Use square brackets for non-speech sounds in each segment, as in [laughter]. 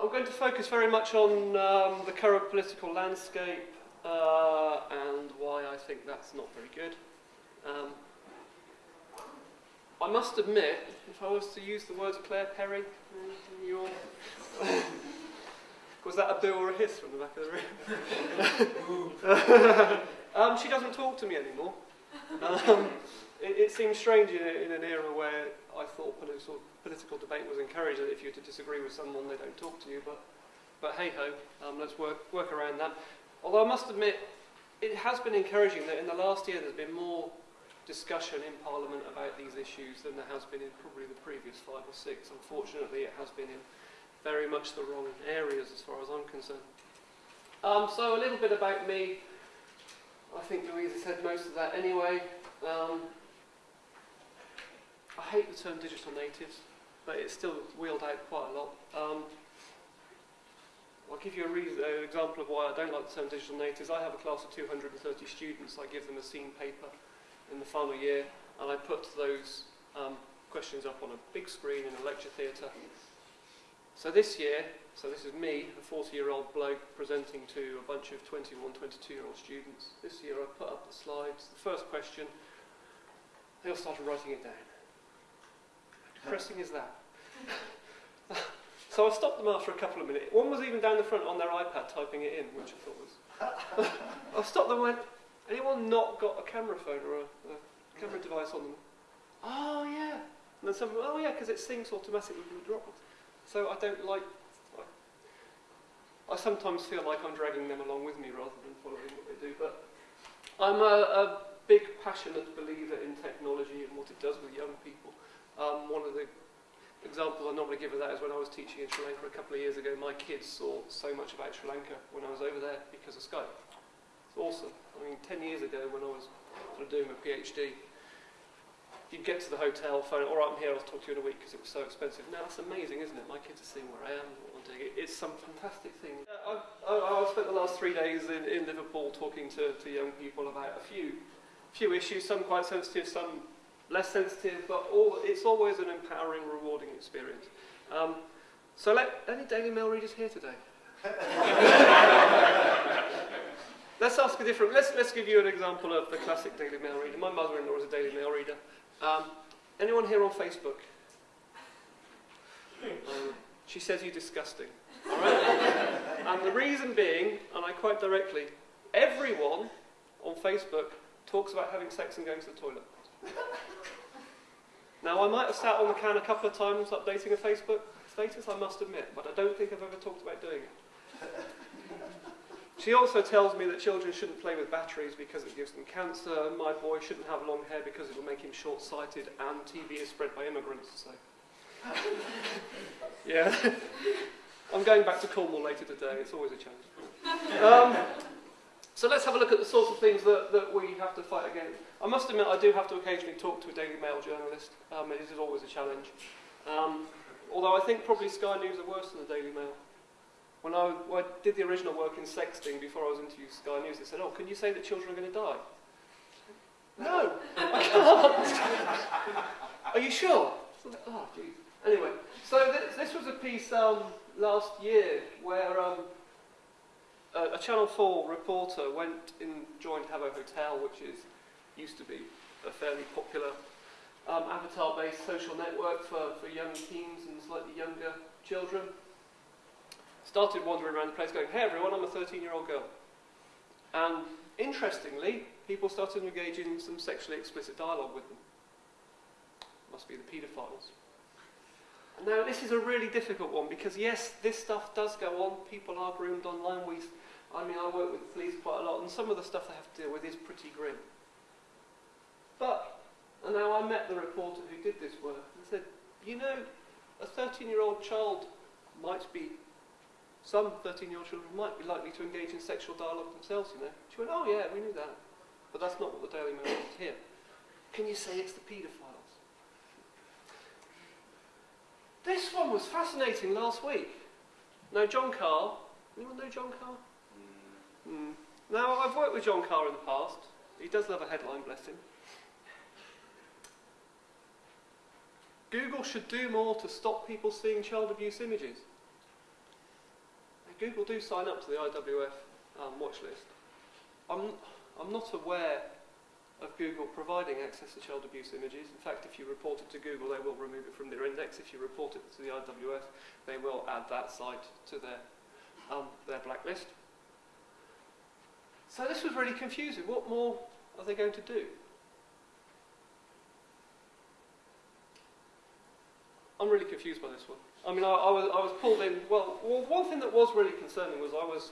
I'm going to focus very much on um, the current political landscape uh, and why I think that's not very good. Um, I must admit, if I was to use the words Claire Perry, your [laughs] was that a boo or a hiss from the back of the room? [laughs] [laughs] um, she doesn't talk to me anymore. It, it, seems strange in, in, an era where I thought political, political debate was encouraged that if you're to disagree with someone, they don't talk to you. But, but hey ho, um, let's work, work around that. Although I must admit, it has been encouraging that in the last year there's been more discussion in Parliament about these issues than there has been in probably the previous five or six. Unfortunately, it has been in very much the wrong areas as far as I'm concerned. Um, so a little bit about me. I think Louisa said most of that anyway. Um, I hate the term digital natives, but it's still wheeled out quite a lot. Um, I'll give you an example of why I don't like the term digital natives. I have a class of 230 students. I give them a seen paper in the final year, and I put those um, questions up on a big screen in a lecture theatre. So this year, so this is me, a 40-year-old bloke, presenting to a bunch of 21, 22-year-old students. This year I put up the slides. The first question, they all started writing it down. How depressing is that? [laughs] so I stopped them after a couple of minutes. One was even down the front on their iPad typing it in, which I thought was... [laughs] I stopped them and went, anyone not got a camera phone or a, a camera device on them? Oh, yeah. And then someone, oh, yeah, because it syncs automatically with the Dropbox. So I don't like, I, I, sometimes feel like I'm dragging them along with me rather than following what they do. But I'm a, a big, passionate believer in technology and what it does with young people. Um, one of the examples I normally give of that is when I was teaching in Sri Lanka a couple of years ago, my kids saw so much about Sri Lanka when I was over there because of Skype. It's awesome. I mean, 10 years ago when I was sort of doing my PhD, you'd get to the hotel, phone, all right, I'm here, I'll talk to you in a week because it was so expensive. Now, that's amazing, isn't it? My kids are seeing where I am, what I'm doing. It's some fantastic thing. Uh, I've, I've spent the last three days in, in Liverpool talking to, to young people about a few, few issues, some quite sensitive, some less sensitive, but all, it's always an empowering, rewarding experience. Um, so let, any Daily Mail readers here today? [laughs] let's ask a different, let's, let's give you an example of the classic Daily Mail reader. My mother-in-law is a Daily Mail reader. Um, anyone here on Facebook? Um, she says you're disgusting. All right? and the reason being, and I quote directly, everyone on Facebook talks about having sex and going to the toilet. Now, I might have sat on the can a couple of times updating a Facebook status, I must admit, but I don't think I've ever talked about doing it. She also tells me that children shouldn't play with batteries because it gives them cancer, and my boy shouldn't have long hair because it will make him short-sighted, and TV is spread by immigrants, so... yeah. [laughs] I'm going back to Cornwall later today, it's always a challenge. Um, so let's have a look at the sorts of things that, that we have to fight against. I must admit I do have to occasionally talk to a Daily Mail journalist, um, it is always a challenge. Um, although I think probably Sky News are worse than the Daily Mail. When I, when I did the original work in sexting before I was interviewed Sky News, they said, oh, can you say that children are going to die? No, [laughs] I can't. are you sure? Oh, geez. Anyway, so th this was a piece um, last year where um, a, a, Channel 4 reporter went and joined Habbo Hotel, which is used to be a fairly popular um, avatar-based social network for, for young teens and slightly younger children started wandering around the place going, hey everyone, I'm a 13-year-old girl. And interestingly, people started engaging in some sexually explicit dialogue with them. Must be the paedophiles. Now, this is a really difficult one because, yes, this stuff does go on. People are groomed online. We, I mean, I work with police quite a lot, and some of the stuff they have to deal with is pretty grim. But, and now I met the reporter who did this work and said, you know, a 13-year-old child might be some 13-year-old children might be likely to engage in sexual dialogue themselves, you know. She went, oh yeah, we knew that. But that's not what the Daily Mail wants here. Can you say it's the paedophiles? This one was fascinating last week. Now, John Carr, anyone know John Carr? Mm. Mm. Now, I've worked with John Carr in the past. He does love a headline, bless him. Google should do more to stop people seeing child abuse images. Google do sign up to the IWF um, watch list. I'm, I'm not aware of Google providing access to child abuse images. In fact, if you report it to Google, they will remove it from their index. If you report it to the IWF, they will add that site to their, um, their blacklist. So this was really confusing. What more are they going to do? I'm really confused by this one. I mean, I, I, was, I was pulled in. Well, well, one thing that was really concerning was I was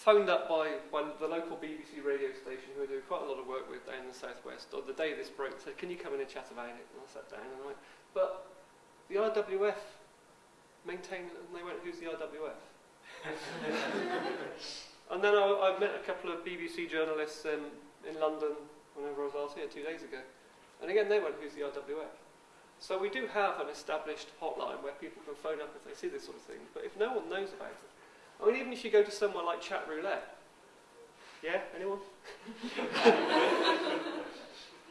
phoned up by, by the local BBC radio station who I do quite a lot of work with down in the southwest. On the day this broke, said, "Can you come in and chat about it?" And I sat down and I went, "But the IWF maintained, and they went, "Who's the IWF?" [laughs] and then I, I met a couple of BBC journalists in, in London whenever I was here two days ago, and again they went, "Who's the IWF?" So we do have an established hotline where people can phone up if they see this sort of thing. But if no one knows about it, I mean, even if you go to somewhere like Chat Roulette, yeah, anyone? [laughs]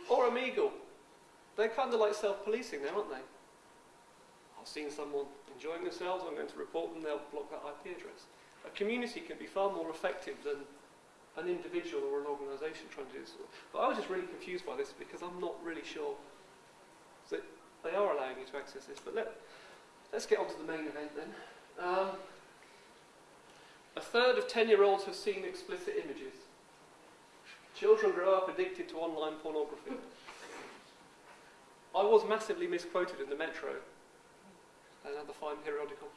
or Omegle, they're kind of like self-policing now, aren't they? I've seen someone enjoying themselves, I'm going to report them, they'll block that IP address. A community can be far more effective than an individual or an organisation trying to do this. But I was just really confused by this because I'm not really sure that they are allowing you to access this. But let, let's get on to the main event then. Um, a third of 10-year-olds have seen explicit images. Children grow up addicted to online pornography. I was massively misquoted in the Metro, another fine periodical,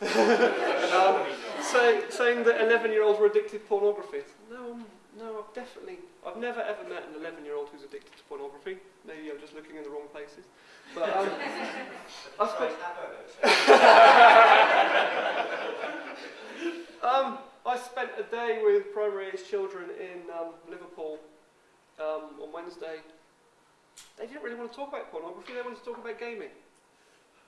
[laughs] um, say, saying that 11-year-olds were addicted to pornography. No, no, I've definitely, I've never ever met an 11-year-old who's addicted to pornography. Maybe I'm just looking in the wrong places. But um, [laughs] I spent, [laughs] um, I spent a day with primary age children in um, Liverpool um, on Wednesday. They didn't really want to talk about pornography, they wanted to talk about gaming.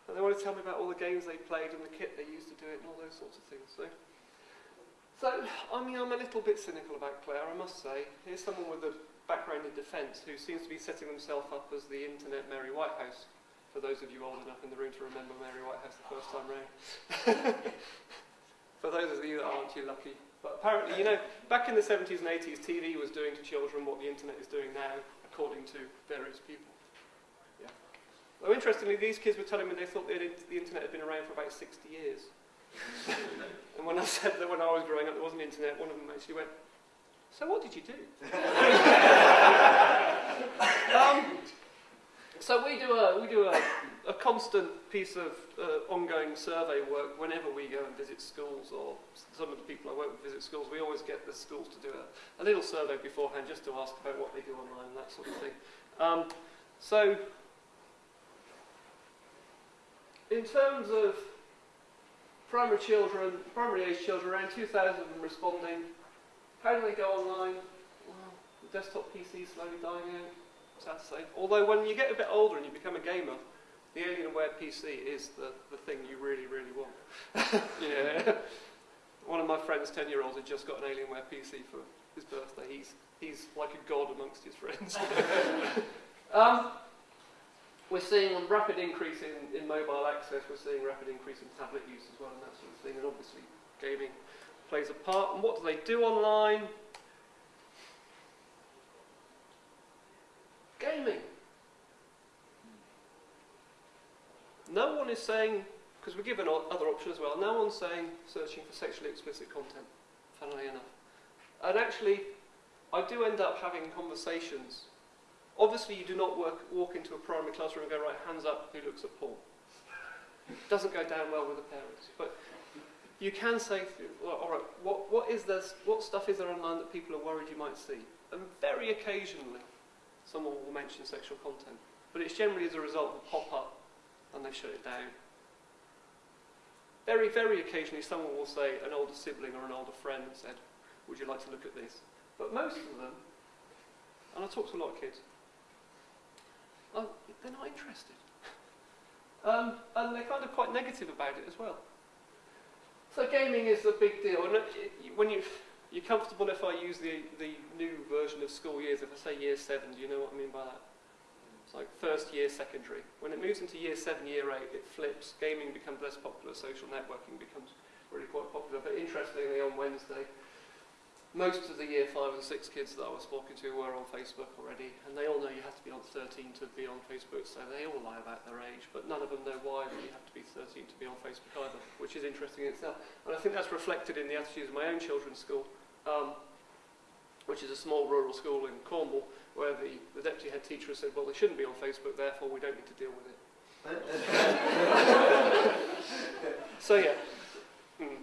And they wanted to tell me about all the games they played and the kit they used to do it and all those sorts of things. So so, I mean, I'm a little bit cynical about Claire, I must say. Here's someone with a background in defence who seems to be setting himself up as the internet Mary Whitehouse, for those of you old enough in the room to remember Mary Whitehouse the first time round. [laughs] for those of you that aren't, you're lucky. But apparently, you know, back in the 70s and 80s, TV was doing to children what the internet is doing now, according to various people. Yeah. Though interestingly, these kids were telling me they thought the internet had been around for about 60 years. [laughs] and when I said that when I was growing up there wasn't internet, one of them actually went, so what did you do? [laughs] um, so we do a, we do a, a constant piece of uh, ongoing survey work whenever we go and visit schools or some of the people I work with visit schools. We always get the schools to do a, a little survey beforehand just to ask about what they do online and that sort of thing. Um, so in terms of primary children, primary age children, around 2,000 of them responding. How do they go online? Well, the desktop PC is slowly dying out, sad to say. Although when you get a bit older and you become a gamer, the Alienware PC is the, the thing you really, really want. [laughs] yeah. One of my friends, 10 year olds, had just got an Alienware PC for his birthday. He's, he's like a god amongst his friends. [laughs] um, we're seeing a rapid increase in, in mobile access, we're seeing rapid increase in tablet use as well and that sort of thing, and obviously gaming plays a part. And what do they do online? Gaming. No one is saying, because we're given other options as well, no one's saying searching for sexually explicit content, funnily enough. And actually, I do end up having conversations Obviously, you do not work, walk into a primary classroom and go, right, hands up, who looks at porn? It Doesn't go down well with the parents. But you can say, well, all right, what, what, is there, what stuff is there online that people are worried you might see? And very occasionally, someone will mention sexual content. But it's generally as a result of a pop-up, and they shut it down. Very, very occasionally, someone will say, an older sibling or an older friend said, would you like to look at this? But most of them, and I talk to a lot of kids, they're not interested. [laughs] um, and they're kind of quite negative about it as well. So gaming is a big deal. And when you, you're comfortable if I use the, the new version of school years, if I say year seven, do you know what I mean by that? It's like first year secondary. When it moves into year seven, year eight, it flips. Gaming becomes less popular, social networking becomes really quite popular. But interestingly, on Wednesday, most of the year five and six kids that I was talking to were on Facebook already, and they all know you have to be on 13 to be on Facebook, so they all lie about their age, but none of them know why you have to be 13 to be on Facebook either, which is interesting in itself. And I think that's reflected in the attitudes of my own children's school, um, which is a small rural school in Cornwall, where the, the deputy head teacher has said, well, they shouldn't be on Facebook, therefore we don't need to deal with it. [laughs] so yeah. Mm.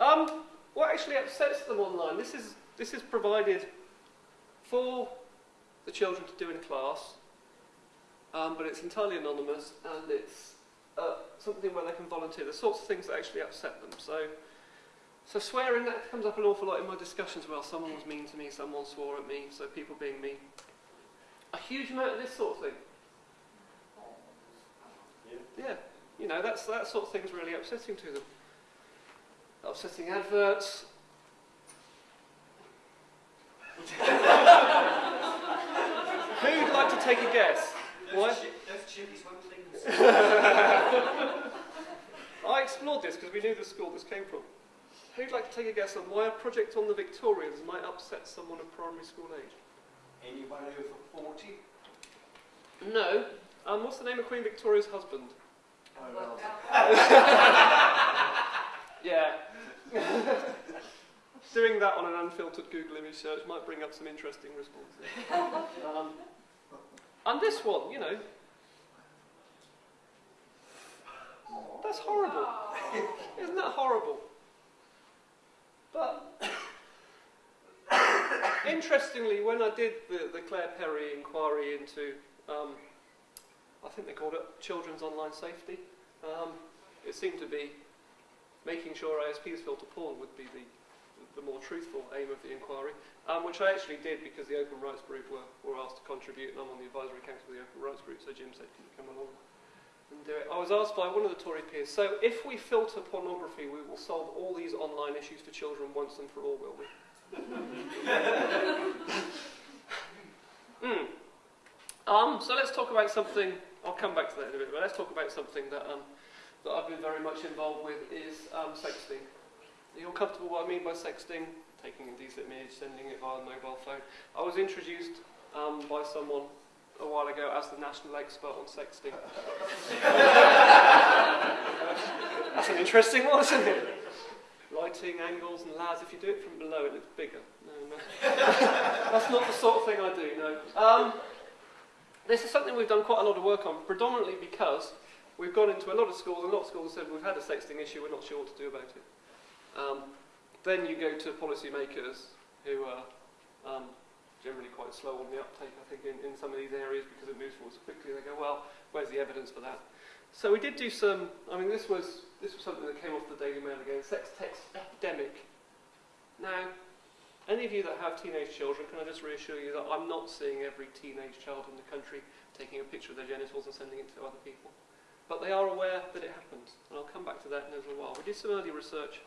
Um, what actually upsets them online, this is, this is provided for the children to do in class, um, but it's entirely anonymous and it's uh, something where they can volunteer, the sorts of things that actually upset them. So, so swearing, that comes up an awful lot in my discussions. Well, someone was mean to me, someone swore at me, so people being mean. A huge amount of this sort of thing. Yeah. Yeah, you know, that's, that sort of thing's really upsetting to them upsetting adverts. [laughs] Who'd like to take a guess? Why? [laughs] I explored this because we knew the school this came from. Who'd like to take a guess on why a project on the Victorians might upset someone of primary school age? Anybody over 40? No. Um, what's the name of Queen Victoria's husband? Oh, well. [laughs] yeah. [laughs] Doing that on an unfiltered Google image search might bring up some interesting responses. [laughs] Um, and this one, you know, that's horrible. Isn't that horrible? But [coughs] interestingly, when I did the, the Claire Perry inquiry into, um, I think they called it children's online safety, um, it seemed to be making sure ISPs filter porn would be the, the more truthful aim of the inquiry, um, which I actually did because the Open Rights Group were, were asked to contribute, and I'm on the advisory council of the Open Rights Group, so Jim said, can you come along and do it? I was asked by one of the Tory peers, so if we filter pornography, we will solve all these online issues for children once and for all, will we? [laughs] mm. um, so let's talk about something, I'll come back to that in a bit, but let's talk about something that um, that I've been very much involved with is um, sexting. Are you all comfortable what I mean by sexting? Taking a decent image, sending it via mobile phone. I was introduced um, by someone a while ago as the national expert on sexting. [laughs] That's an interesting one, isn't it? Lighting, angles and lads, if you do it from below it looks bigger. No, no. [laughs] That's not the sort of thing I do, no. Um, this is something we've done quite a lot of work on, predominantly because we've gone into a lot of schools, and a lot of schools said we've had a sexting issue, we're not sure what to do about it. Um, then you go to policymakers who are um, generally quite slow on the uptake, I think, in, in some of these areas because it moves forward so quickly. They go, well, where's the evidence for that? So we did do some, I mean, this was, this was something that came off the Daily Mail again, sex text epidemic. Now, any of you that have teenage children, can I just reassure you that I'm not seeing every teenage child in the country taking a picture of their genitals and sending it to other people but they are aware that it happens, And I'll come back to that in a little while. We did some early research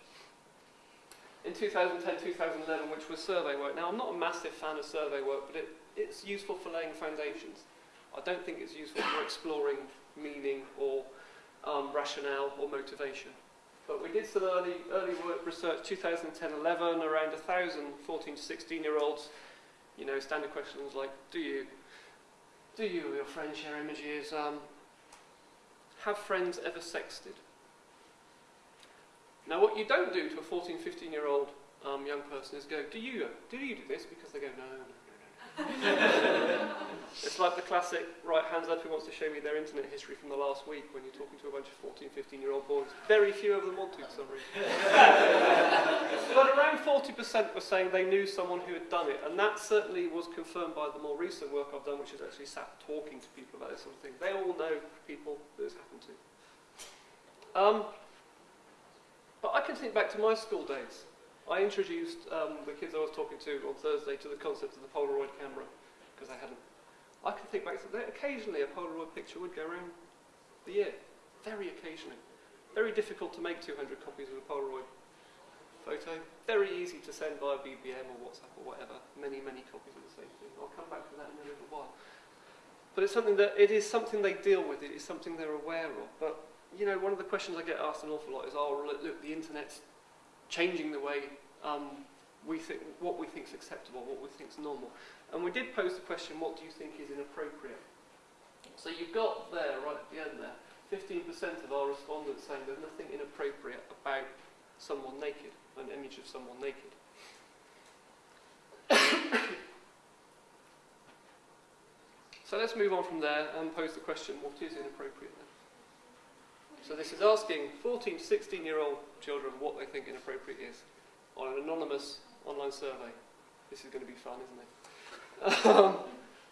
in 2010, 2011, which was survey work. Now, I'm not a massive fan of survey work, but it, it's useful for laying foundations. I don't think it's useful for exploring meaning or um, rationale or motivation. But we did some early, early work research, 2010-11, around 1,000 14 to 16-year-olds. You know, standard questions like, do you, do you or your friends share images? Um, have friends ever sexted? Now, what you don't do to a 14, 15 year old um, young person is go, do you, do you do this? Because they go, no, no, no, no. [laughs] it's like the classic, right, hands up who wants to show me their internet history from the last week when you're talking to a bunch of 14, 15 year old boys. Very few of them want to for some reason. but around 40% were saying they knew someone who had done it, and that certainly was confirmed by the more recent work I've done, which is actually sat talking to people about this sort of thing. They all know people that this happened to. Um, but I can think back to my school days. I introduced um, the kids I was talking to on Thursday to the concept of the Polaroid camera, because I hadn't. I can think back to that. Occasionally, a Polaroid picture would go around the year. Very occasionally. Very difficult to make 200 copies of a Polaroid photo. Very easy to send via BBM or WhatsApp or whatever. Many, many copies of the same thing. I'll come back to that in a little while. But it's something that it is something they deal with. It is something they're aware of. But you know, one of the questions I get asked an awful lot is, oh, look, the internet's changing the way um, we think, what we think is acceptable, what we think is normal. And we did pose the question, what do you think is inappropriate? So you've got there, right at the end there, 15% of our respondents saying there's nothing inappropriate about someone naked, an image of someone naked. [coughs] so let's move on from there and pose the question, what is inappropriate then? So this is asking 14 to 16 year old children what they think inappropriate is on an anonymous online survey. This is going to be fun, isn't it? Um,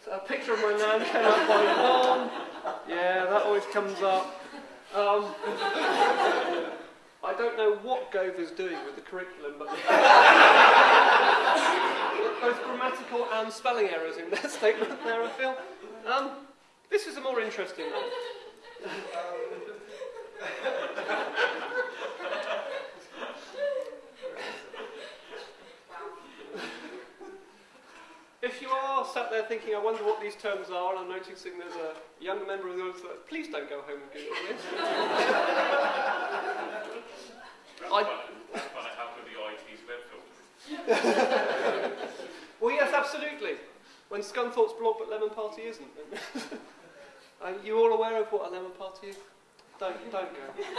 so a picture of my nan came up mom. Yeah, that always comes up. Um, I don't know what Gove is doing with the curriculum, but [laughs] both grammatical and spelling errors in their [laughs] statement there, I feel. Um, this is a more interesting one. If you are sat there thinking, I wonder what these terms are, and I'm noticing there's a younger member of the audience that, please don't go home and Google this. I, [laughs] well, yes, absolutely. When Scunthorpe's blog but Lemon Party isn't. [laughs] Are you all aware of what a lemon party is? Don't, don't go. [laughs]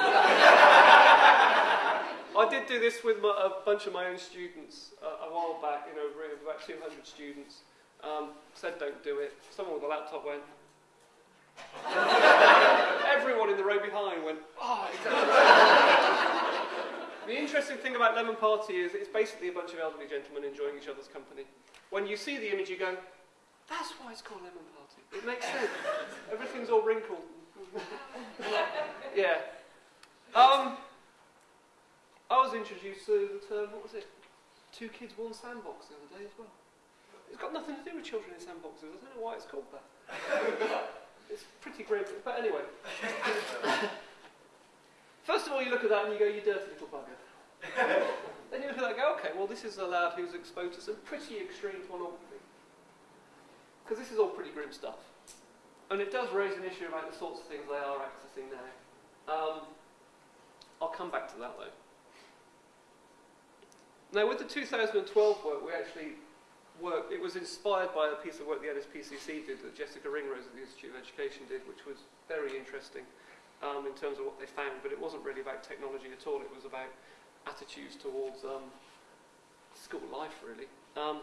I did do this with my, a bunch of my own students uh, a while back in a room of about 200 students. Um, said don't do it. Someone with a laptop went. [laughs] Everyone in the row behind went, oh, exactly. the interesting thing about Lemon Party is it's basically a bunch of elderly gentlemen enjoying each other's company. When you see the image, you go, that's why it's called Lemon Party. It makes sense. Everything's all wrinkled. yeah. Um, I was introduced to the term, what was it? Two kids, one sandbox the other day as well. It's got nothing to do with children in sandboxes. I don't know why it's called that. [laughs] it's pretty grim. But anyway. [laughs] First of all, you look at that and you go, you dirty little bugger. [laughs] then you look at that and go, okay, well, this is a lad who's exposed to some pretty extreme pornography. Because this is all pretty grim stuff. And it does raise an issue about the sorts of things they are accessing now. Um, I'll come back to that though. Now, with the 2012 work, we actually worked, it was inspired by a piece of work the NSPCC did that Jessica Ringrose at the Institute of Education did, which was very interesting um, in terms of what they found, but it wasn't really about technology at all, it was about attitudes towards um, school life, really. Um,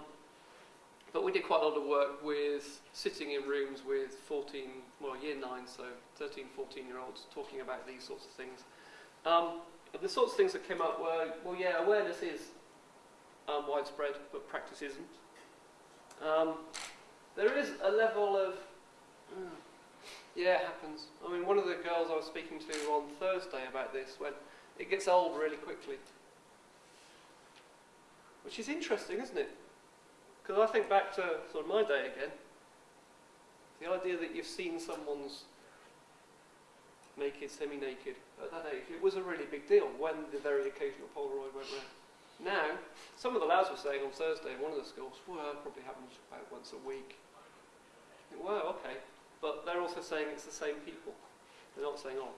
but we did quite a lot of work with sitting in rooms with 14, well, year 9, so 13, 14 year olds talking about these sorts of things. Um, the sorts of things that came up were, well, yeah, awareness is um, widespread, but practice isn't. Um, there is a level of, mm, yeah, it happens. I mean, one of the girls I was speaking to on Thursday about this went, it gets old really quickly. Which is interesting, isn't it? Because I think back to sort of my day again. The idea that you've seen someone's naked, semi-naked at that age, it was a really big deal when the very occasional Polaroid went round. Now, some of the lads were saying on Thursday in one of the schools, well, probably happens about once a week. Well, okay. But they're also saying it's the same people. They're not saying, oh,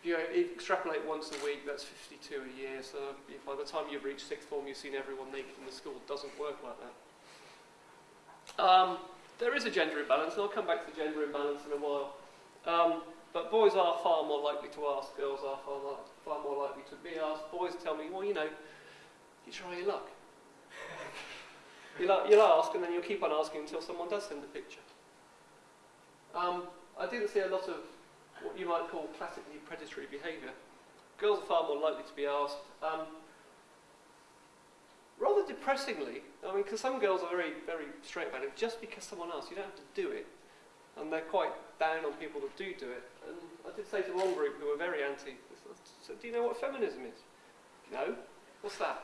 if you extrapolate once a week, that's 52 a year. So by the time you've reached sixth form, you've seen everyone naked in the school. It doesn't work like that. Um, there is a gender imbalance, and I'll come back to the gender imbalance in a while. Um, but boys are far more likely to ask, girls are far, far more likely to be asked. Boys tell me, well, you know, you try your luck. You'll, you'll ask, and then you'll keep on asking until someone does send a picture. Um, I didn't see a lot of what you might call classically predatory behaviour. Girls are far more likely to be asked. Um, rather depressingly, I mean, because some girls are very, very straight about it, just because someone asks, you don't have to do it. And they're quite down on people that do do it. And I did say to one group who were very anti, so, do you know what feminism is? No. What's that?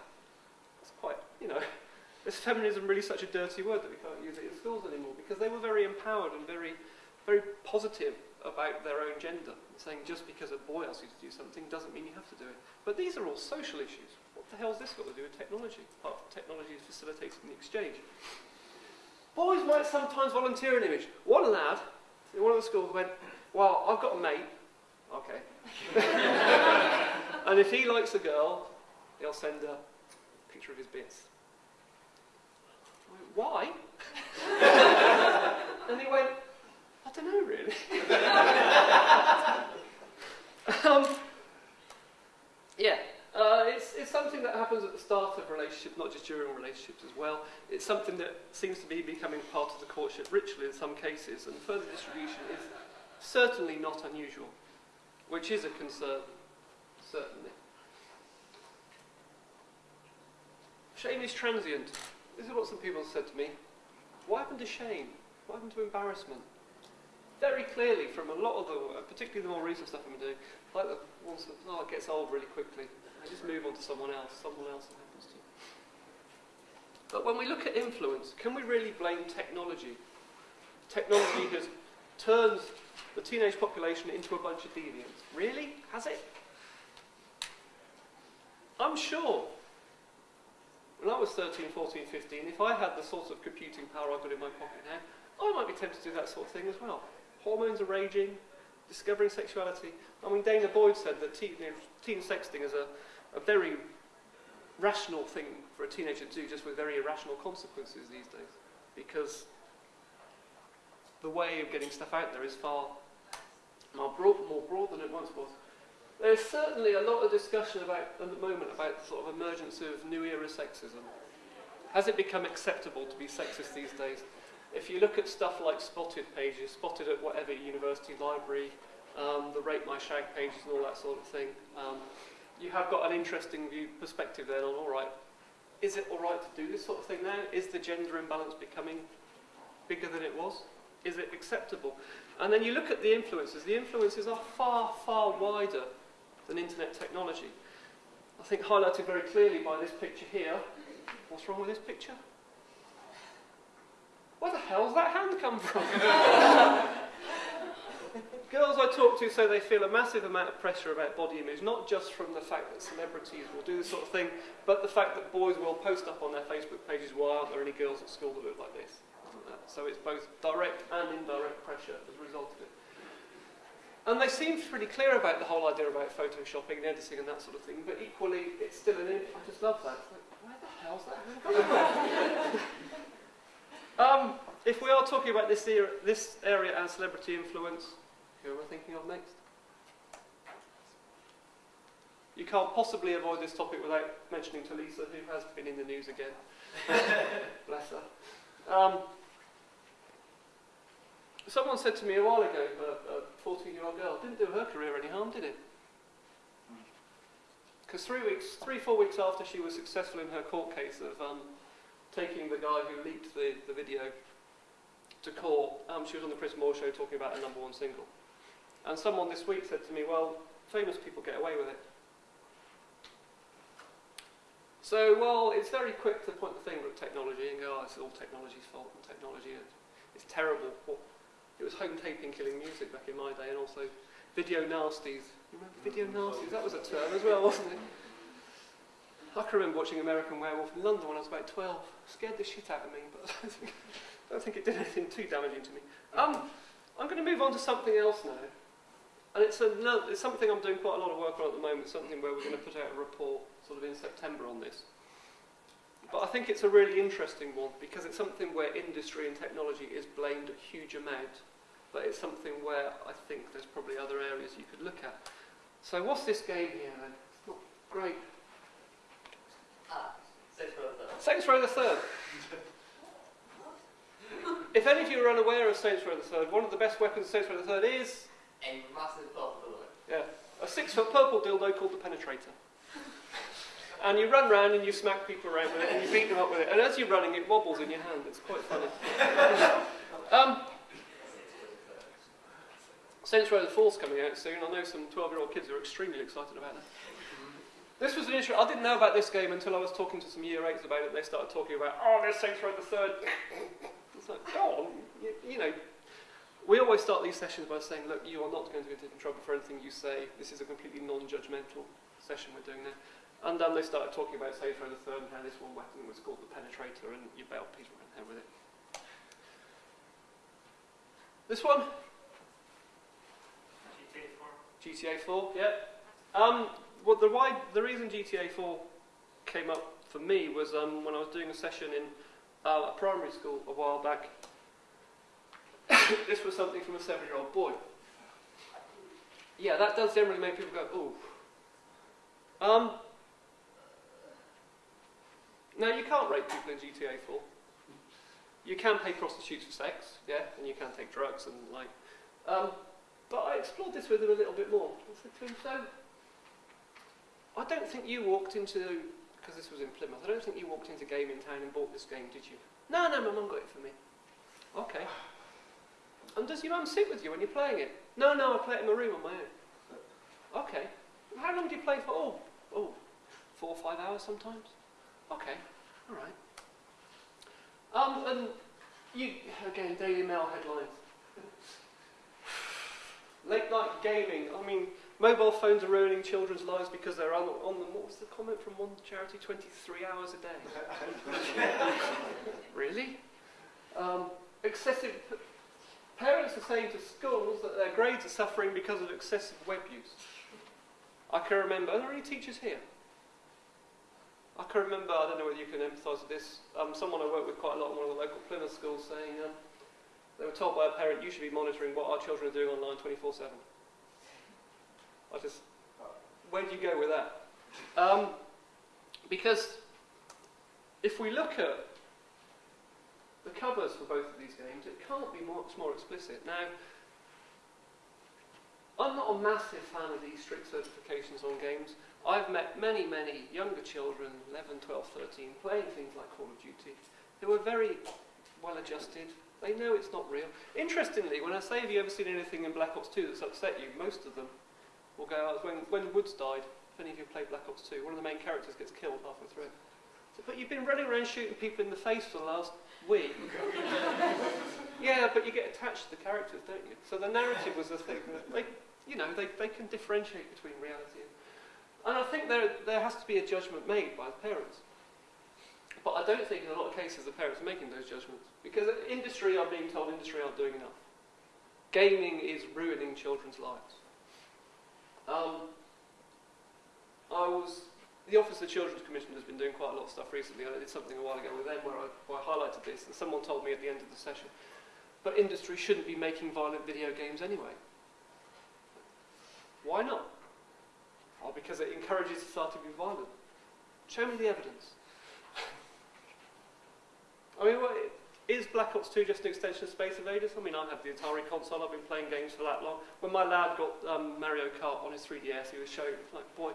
You know, [laughs] is feminism really such a dirty word that we can't use it in schools anymore? Because they were very empowered and very, very positive about their own gender, saying just because a boy asks you to do something doesn't mean you have to do it. But these are all social issues. What the hell's this got to do with technology? Apart technology is facilitating the exchange. Boys might sometimes volunteer an image. One lad in one of the schools went, well, I've got a mate, Okay. [laughs] and if he likes a girl, he'll send a picture of his bits. Why? [laughs] and he went, I don't know really. [laughs] um, yeah, uh, it's, it's something that happens at the start of relationships, not just during relationships as well. It's something that seems to be becoming part of the courtship ritual in some cases, and further distribution is certainly not unusual, which is a concern, certainly. Shame is transient. This is what some people said to me. What happened to shame? What happened to embarrassment? Very clearly, from a lot of the, uh, particularly the more recent stuff I'm doing, like the ones that, oh, it gets old really quickly. I just move on to someone else, someone else it happens to. But when we look at influence, can we really blame technology? Technology has turned the teenage population into a bunch of deviants. Really? Has it? I'm sure. When I was 13, 14, 15, if I had the sort of computing power I've got in my pocket now, I might be tempted to do that sort of thing as well. Hormones are raging, discovering sexuality. I mean, danah boyd said that teen, you know, teen sexting is a, a very rational thing for a teenager to do, just with very irrational consequences these days. Because the way of getting stuff out there is far more broad, more broad than it once was. There's certainly a lot of discussion about, at the moment about sort of emergence of new era sexism. Has it become acceptable to be sexist these days? If you look at stuff like spotted pages, spotted at whatever university library, um, the Rate My Shag pages and all that sort of thing, um, you have got an interesting view perspective then on, all right, is it all right to do this sort of thing now? Is the gender imbalance becoming bigger than it was? Is it acceptable? And then you look at the influences. The influences are far, far wider than internet technology. I think highlighted very clearly by this picture here. What's wrong with this picture? Where the hell's that hand come from? [laughs] Girls I talk to say they feel a massive amount of pressure about body image, not just from the fact that celebrities will do this sort of thing, but the fact that boys will post up on their Facebook pages, why aren't there any girls at school that look like this? So it's both direct and indirect pressure as a result of it. And they seem pretty clear about the whole idea about photoshopping and editing and that sort of thing, but equally, it's still an. I just love that. It's like, where the hell's that? [laughs] um, if we are talking about this, era, this area as celebrity influence, who am I thinking of next? You can't possibly avoid this topic without mentioning Tulisa, who has been in the news again. [laughs] Bless her. Um, someone said to me a while ago, a 14 year old girl, didn't do her career any harm, did it? Because three weeks, three, four weeks after she was successful in her court case of um, taking the guy who leaked the, the video to court, um, she was on the Chris Moore show talking about a number one single. And someone this week said to me, well, famous people get away with it. So, well, it's very quick to point the finger at technology and go, oh, it's all technology's fault and technology is terrible. What, it was home taping killing music back in my day and also video nasties. You remember video nasties? That was a term as well, wasn't it? I can remember watching American Werewolf in London when I was about 12. It scared the shit out of me, but I don't think, I don't think it did anything too damaging to me. Um, I'm going to move on to something else now. And it's, a, it's something I'm doing quite a lot of work on at the moment, something where we're going to put out a report sort of in September on this. But I think it's a really interesting one because it's something where industry and technology is blamed a huge amount. But it's something where I think there's probably other areas you could look at. So what's this game here then? It's not great. Ah, Saints Row the Third. Saints Row the Third. if any of you are unaware of Saints Row the Third, one of the best weapons of Saints Row the Third is A massive purple bullet. Yeah. A six foot purple dildo called the Penetrator. And you run around and you smack people around with it and you beat them up with it. And as you're running, it wobbles in your hand. It's quite funny. [laughs] um, Saints Row the Four's coming out soon. I know some 12 year old kids who are extremely excited about it. This was an issue. I didn't know about this game until I was talking to some year eights about it. They started talking about, oh, there's Saints Row the Third. it's like, go on. You, you know, we always start these sessions by saying, look, you are not going to get into trouble for anything you say. This is a completely non-judgmental session we're doing now. And then they started talking about Row the Third and how this one weapon was called the Penetrator and you bailed people around there with it. This one, GTA 4. GTA 4, yeah. Um, well, the, why, the reason GTA 4 came up for me was um, when I was doing a session in uh, a primary school a while back. [coughs] this was something from a seven-year-old boy. Yeah, that does generally make people go, ooh. Um, now, you can't rape people in GTA 4. You can pay prostitutes for sex, yeah, and you can take drugs and like. Um, but I explored this with him a little bit more. I said to him, so, I don't think you walked into, because this was in Plymouth, I don't think you walked into Game in Town and bought this game, did you? No, no, my mum got it for me. Okay. And does your mum sit with you when you're playing it? No, no, I play it in my room on my own. Okay. How long do you play for? Oh, oh, four or five hours sometimes. Okay, all right. Um, and you again, Daily Mail headlines. Late night gaming. I mean, mobile phones are ruining children's lives because they're on, on them. What was the comment from one charity? 23 hours a day. [laughs] really? Um, excessive. Parents are saying to schools that their grades are suffering because of excessive web use. I can remember. Are there any teachers here? I can remember. I don't know whether you can empathise with this. Um, someone I work with quite a lot in one of the local Plymouth schools saying. Um, they were told by a parent, you should be monitoring what our children are doing online 24 7. I just, where do you go with that? Um, because if we look at the covers for both of these games, it can't be much more explicit. Now, I'm not a massive fan of these strict certifications on games. I've met many, many younger children, 11, 12, 13, playing things like Call of Duty, who are very well adjusted, they know it's not real. Interestingly, when I say, have you ever seen anything in Black Ops 2 that's upset you, most of them will go oh, out. When, when Woods died, if any of you played Black Ops 2, one of the main characters gets killed halfway through. So, but you've been running around shooting people in the face for the last week. [laughs] yeah, but you get attached to the characters, don't you? So the narrative was the thing. That they, you know, they, they can differentiate between reality and... And I think there, there has to be a judgment made by the parents. But I don't think in a lot of cases the parents are making those judgments. Because industry are being told industry aren't doing enough. Gaming is ruining children's lives. Um, I was the Office of Children's Commission has been doing quite a lot of stuff recently. I did something a while ago with them where I, where I highlighted this, and someone told me at the end of the session, but industry shouldn't be making violent video games anyway. Why not? Well, because it encourages society to be violent. Show me the evidence. I mean, what, is Black Ops 2 just an extension of Space Invaders? I mean, I have the Atari console, I've been playing games for that long. When my lad got um, Mario Kart on his 3DS, he was showing, like, boy,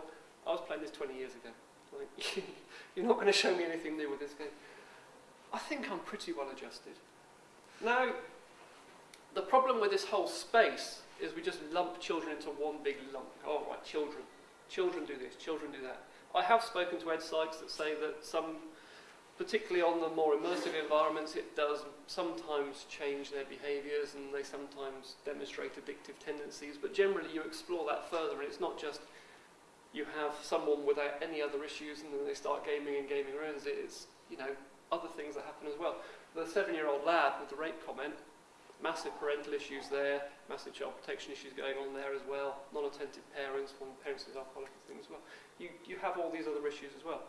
I was playing this 20 years ago. Like, [laughs] you're not going to show me anything new with this game. I think I'm pretty well adjusted. Now, the problem with this whole space is we just lump children into one big lump. Oh, right, children. Children do this, children do that. I have spoken to ed psychs that say that some particularly on the more immersive environments, it does sometimes change their behaviours and they sometimes demonstrate addictive tendencies. But generally, you explore that further, and it's not just you have someone without any other issues and then they start gaming and gaming ruins it. It's you know other things that happen as well. The seven-year-old lad with the rape comment, massive parental issues there, massive child protection issues going on there as well. Non-attentive parents, one parents is alcoholic things as well. You you have all these other issues as well.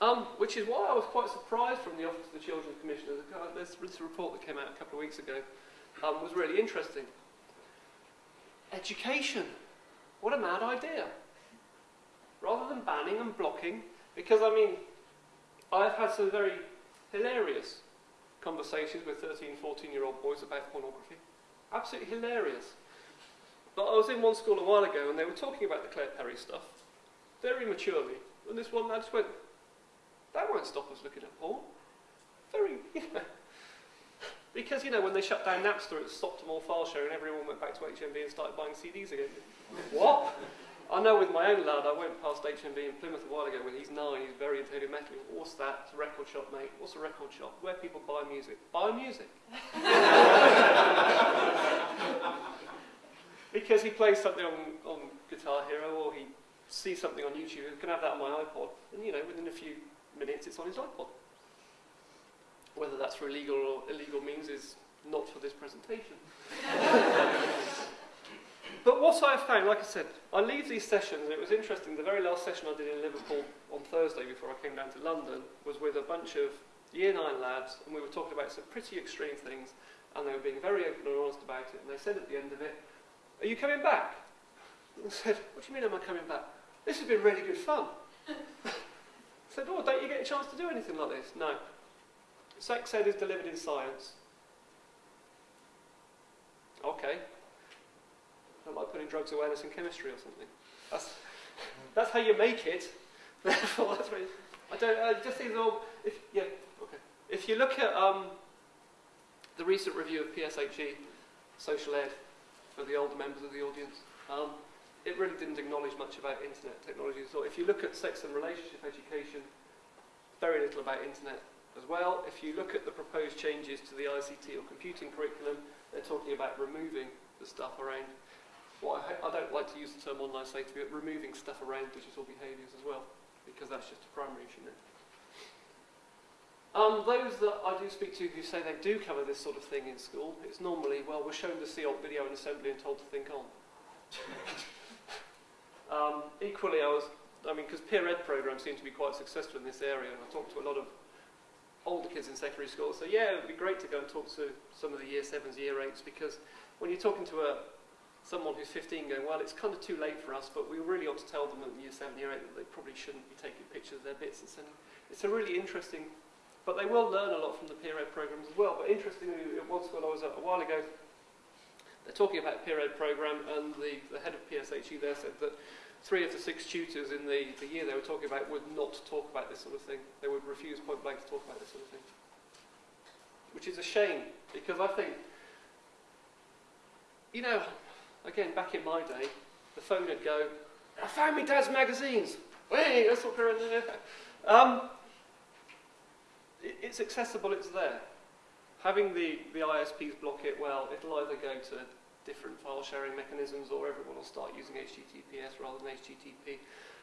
Um, which is why I was quite surprised from the Office of the Children's Commissioner. This, this report that came out a couple of weeks ago um, was really interesting. Education. What a mad idea. Rather than banning and blocking, because I mean, I've had some very hilarious conversations with 13, 14 year old boys about pornography. Absolutely hilarious. But I was in one school a while ago and they were talking about the Claire Perry stuff, very maturely. And this one lad just went, that won't stop us looking at porn. Very, [laughs] you know. Because, you know, when they shut down Napster, it stopped them all file sharing, everyone went back to HMV and started buying CDs again. what? I know with my own lad, I went past HMV in Plymouth a while ago when he's nine, he's very into heavy metal. What's that? It's a record shop, mate. What's a record shop? Where people buy music. Buy music. [laughs] because he plays something on, on Guitar Hero or he sees something on YouTube, he can have that on my iPod. And, you know, within a few minutes it's on his iPod. Whether that's for illegal or illegal means is not for this presentation. [laughs] but what I have found, like I said, I leave these sessions, and it was interesting. The very last session I did in Liverpool on Thursday before I came down to London was with a bunch of year nine lads, and we were talking about some pretty extreme things, and they were being very open and honest about it. And they said at the end of it, Are you coming back? And I said, What do you mean, am I coming back? This has been really good fun. [laughs] I said, Oh, don't you get a chance to do anything like this? No. Sex ed is delivered in science. Okay. I like putting drugs awareness in chemistry or something. That's, that's how you make it. [laughs] Therefore, that's what I don't. I just think all. If yeah, okay. If you look at um, the recent review of PSHE, social ed, for the older members of the audience, um, it really didn't acknowledge much about internet technology. So if you look at sex and relationship education, very little about internet as well. If you look at the proposed changes to the ICT or computing curriculum, they're talking about removing the stuff around what I, I don't like to use the term online safety, but removing stuff around digital behaviours as well, because that's just a primary issue now. Um, those that I do speak to who say they do cover this sort of thing in school, it's normally, well, we're shown the CEOP video in assembly and told to think on. [laughs] um, equally, I was, I mean, because peer ed programs seem to be quite successful in this area, and I talked to a lot of older kids in secondary school, so yeah, it would be great to go and talk to some of the year sevens, year eights, because when you're talking to a someone who's 15 going, well, it's kind of too late for us, but we really ought to tell them at year 7, year 8 that they probably shouldn't be taking pictures of their bits and sending. It's a really interesting, but they will learn a lot from the peer ed programs as well. But interestingly, at one school I was at a while ago, they're talking about peer ed program, and the, the head of PSHE there said that three of the six tutors in the, the year they were talking about would not talk about this sort of thing. They would refuse point blank to talk about this sort of thing. Which is a shame, because I think, you know, again, back in my day, the phone would go, I found me dad's magazines. Hey, that's what we're [laughs] um, it, It's accessible, it's there. Having the, the ISPs block it, well, it'll either go to different file sharing mechanisms or everyone will start using HTTPS rather than HTTP.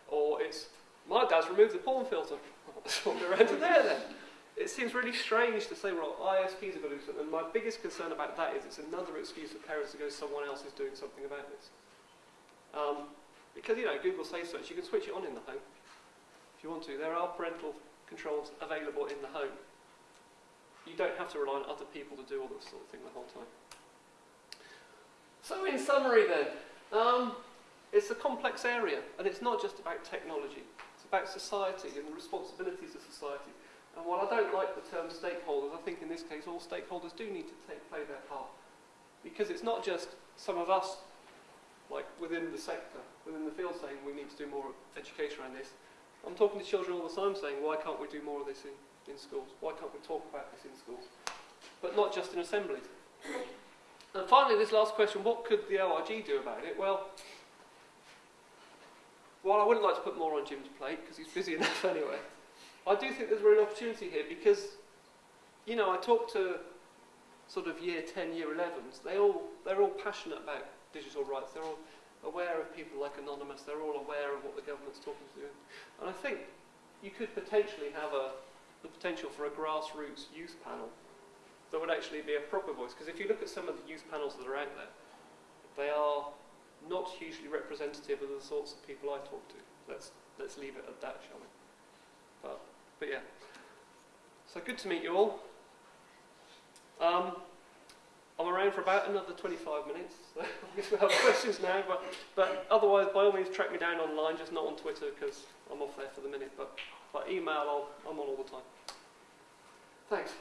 Or it's, my dad's removed the porn filter. Swap around to there then. It seems really strange to say, well, ISPs are going to do something. And my biggest concern about that is it's another excuse for parents to go, someone else is doing something about this. Um, because, you know, Google Safe Search, you can switch it on in the home if you want to. There are parental controls available in the home. You don't have to rely on other people to do all this sort of thing the whole time. So, in summary, then, um, it's a complex area, and it's not just about technology. It's about society and the responsibilities of society. And while I don't like the term stakeholders, I think in this case all stakeholders do need to take, play their part. Because it's not just some of us, like within the sector, within the field, saying we need to do more education around this. I'm talking to children all the time saying, why can't we do more of this in, in schools? Why can't we talk about this in schools? But not just in assemblies. And finally, this last question, what could the ORG do about it? Well, while I wouldn't like to put more on Jim's plate, because he's busy [laughs] enough anyway, I do think there's a real opportunity here because, you know, I talk to sort of year 10, year 11s. They all, they're all passionate about digital rights. They're all aware of people like Anonymous. They're all aware of what the government's talking to. And I think you could potentially have a, the potential for a grassroots youth panel that would actually be a proper voice. Because if you look at some of the youth panels that are out there, they are not hugely representative of the sorts of people I talk to. Let's, let's leave it at that, shall we? But, yeah. So good to meet you all. Um, I'm around for about another 25 minutes. So [laughs] I guess we'll have questions now. But, but otherwise, by all means, track me down online, just not on Twitter because I'm off there for the minute. But, by email, I'll, I'm on all the time. Thanks.